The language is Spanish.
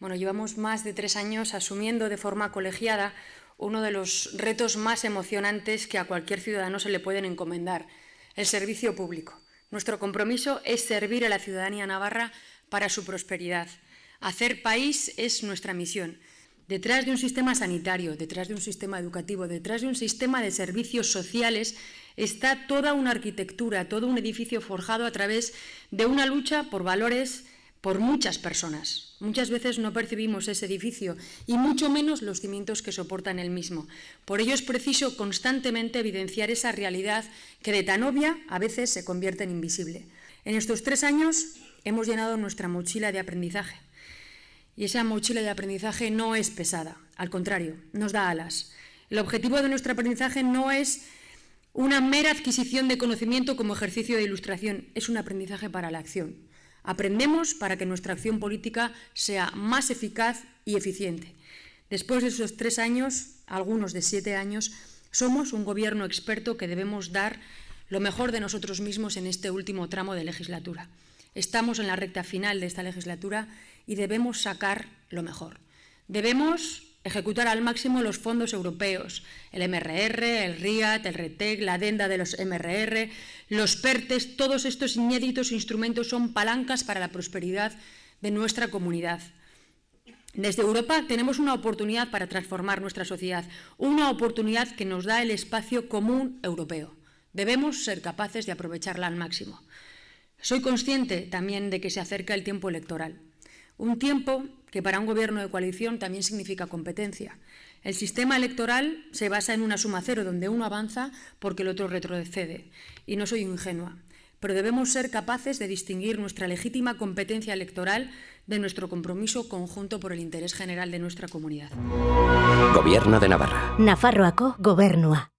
Bueno, llevamos más de tres años asumiendo de forma colegiada uno de los retos más emocionantes que a cualquier ciudadano se le pueden encomendar, el servicio público. Nuestro compromiso es servir a la ciudadanía navarra para su prosperidad. Hacer país es nuestra misión. Detrás de un sistema sanitario, detrás de un sistema educativo, detrás de un sistema de servicios sociales, está toda una arquitectura, todo un edificio forjado a través de una lucha por valores por muchas personas. Muchas veces no percibimos ese edificio y mucho menos los cimientos que soportan el mismo. Por ello es preciso constantemente evidenciar esa realidad que de tan obvia a veces se convierte en invisible. En estos tres años hemos llenado nuestra mochila de aprendizaje. Y esa mochila de aprendizaje no es pesada, al contrario, nos da alas. El objetivo de nuestro aprendizaje no es una mera adquisición de conocimiento como ejercicio de ilustración, es un aprendizaje para la acción. Aprendemos para que nuestra acción política sea más eficaz y eficiente. Después de esos tres años, algunos de siete años, somos un gobierno experto que debemos dar lo mejor de nosotros mismos en este último tramo de legislatura. Estamos en la recta final de esta legislatura y debemos sacar lo mejor. Debemos ejecutar al máximo los fondos europeos, el MRR, el RIAT, el RETEC, la adenda de los MRR, los PERTES, todos estos inéditos instrumentos son palancas para la prosperidad de nuestra comunidad. Desde Europa tenemos una oportunidad para transformar nuestra sociedad, una oportunidad que nos da el espacio común europeo. Debemos ser capaces de aprovecharla al máximo. Soy consciente también de que se acerca el tiempo electoral. Un tiempo que para un gobierno de coalición también significa competencia. El sistema electoral se basa en una suma cero, donde uno avanza porque el otro retrocede. Y no soy ingenua, pero debemos ser capaces de distinguir nuestra legítima competencia electoral de nuestro compromiso conjunto por el interés general de nuestra comunidad. Gobierno de Navarra. Nafarroako gobernua.